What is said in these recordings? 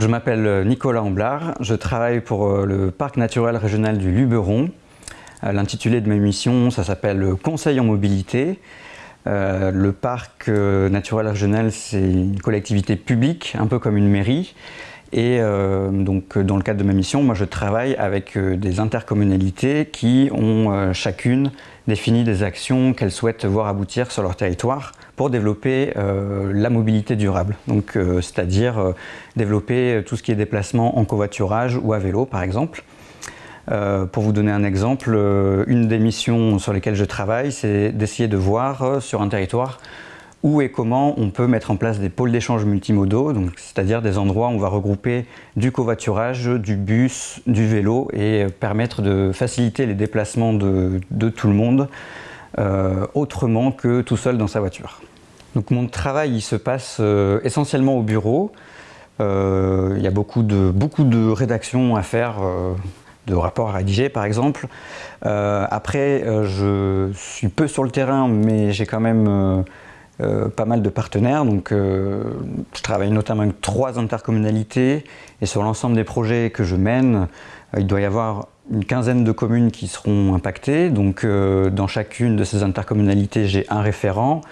je m'appelle Nicolas Amblard, je travaille pour euh, le Parc naturel régional du Luberon. Euh, l'intitulé de ma mission, ça s'appelle Conseil en mobilité. Euh, le parc naturel régional, c'est une collectivité publique, un peu comme une mairie. Et donc, dans le cadre de ma mission, moi je travaille avec des intercommunalités qui ont chacune défini des actions qu'elles souhaitent voir aboutir sur leur territoire pour développer euh, la mobilité durable. Donc, euh, c'est-à-dire euh, développer tout ce qui est déplacement en covoiturage ou à vélo, par exemple. pour vous donner un exemple, une des missions sur lesquelles je travaille, c'est d'essayer de voir sur un territoire où et comment on peut mettre en place des pôles d'échange multimodaux, c'est-à-dire des endroits où on va regrouper du covoiturage, du bus, du vélo et permettre de faciliter les déplacements de, tout le monde autrement que tout seul dans sa voiture. Donc mon travail il se passe euh, essentiellement au bureau. Euh, il y a beaucoup de, beaucoup de rédactions à faire, euh, de rapports à rédiger par exemple. après, je suis peu sur le terrain, mais j'ai quand même pas mal de partenaires. Donc, je travaille notamment avec trois intercommunalités et sur l'ensemble des projets que je mène, il doit y avoir une quinzaine de communes qui seront impactées. Donc, dans chacune de ces intercommunalités, j'ai un référent.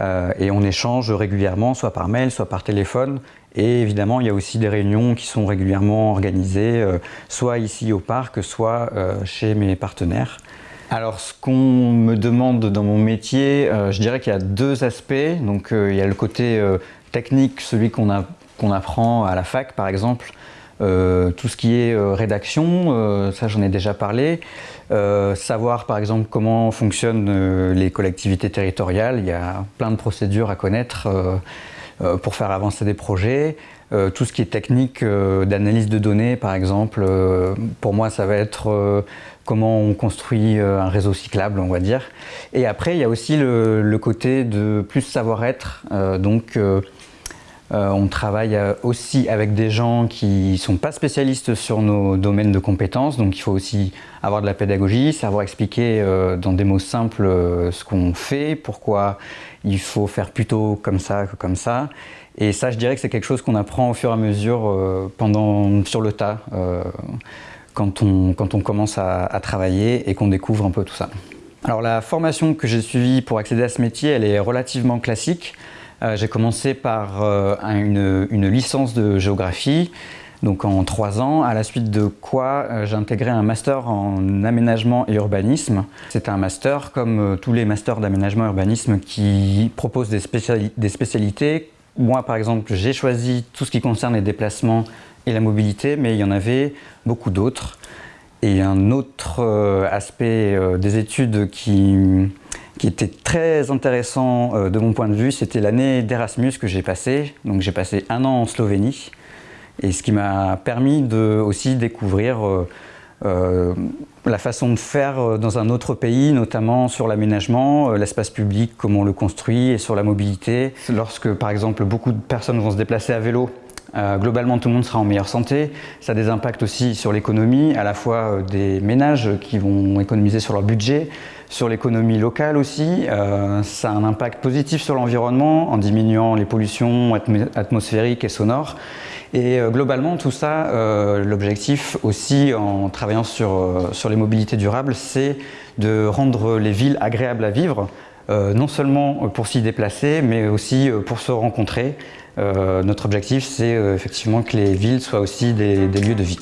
Euh, et on échange régulièrement, soit par mail, soit par téléphone. Et évidemment, il y a aussi des réunions qui sont régulièrement organisées, euh, soit ici au parc, soit euh, chez mes partenaires. Alors, ce qu'on me demande dans mon métier, je dirais qu'il y a deux aspects. Donc, il y a le côté technique, celui qu'on apprend à la fac, par exemple, euh, tout ce qui est euh, rédaction, euh, ça j'en ai déjà parlé. savoir par exemple comment fonctionnent les collectivités territoriales, il y a plein de procédures à connaître pour faire avancer des projets. Tout ce qui est technique d'analyse de données par exemple, pour moi ça va être comment on construit un réseau cyclable on va dire. Et après il y a aussi le, le côté de plus savoir-être, donc euh, on travaille euh, aussi avec des gens qui ne sont pas spécialistes sur nos domaines de compétences, donc il faut aussi avoir de la pédagogie, savoir expliquer euh, dans des mots simples ce qu'on fait, pourquoi il faut faire plutôt comme ça que comme ça. Et ça, je dirais que c'est quelque chose qu'on apprend au fur et à mesure pendant, sur le tas, quand on, commence à travailler et qu'on découvre un peu tout ça. Alors la formation que j'ai suivie pour accéder à ce métier, elle est relativement classique. Euh, j'ai commencé par euh, une, licence de géographie, donc en trois ans, à la suite de quoi euh, j'ai intégré un master en aménagement et urbanisme. C'est un master comme tous les masters d'aménagement et urbanisme qui proposent des, des spécialités. Moi par exemple, j'ai choisi tout ce qui concerne les déplacements et la mobilité, mais il y en avait beaucoup d'autres. Et un autre aspect des études qui qui était très intéressant euh, de mon point de vue, c'était l'année d'Erasmus que j'ai passé. Donc j'ai passé un an en Slovénie, et ce qui m'a permis de aussi découvrir euh, euh, la façon de faire dans un autre pays, notamment sur l'aménagement, l'espace public, comment on le construit, et sur la mobilité. Lorsque par exemple beaucoup de personnes vont se déplacer à vélo, globalement, tout le monde sera en meilleure santé. Ça a des impacts aussi sur l'économie, à la fois des ménages qui vont économiser sur leur budget, sur l'économie locale aussi, euh, ça a un impact positif sur l'environnement en diminuant les pollutions atmosphériques et sonores. Et euh, globalement, tout ça, euh, l'objectif aussi en travaillant sur les mobilités durables, c'est de rendre les villes agréables à vivre, non seulement pour s'y déplacer, mais aussi pour se rencontrer. Notre objectif, c'est effectivement que les villes soient aussi des lieux de vie.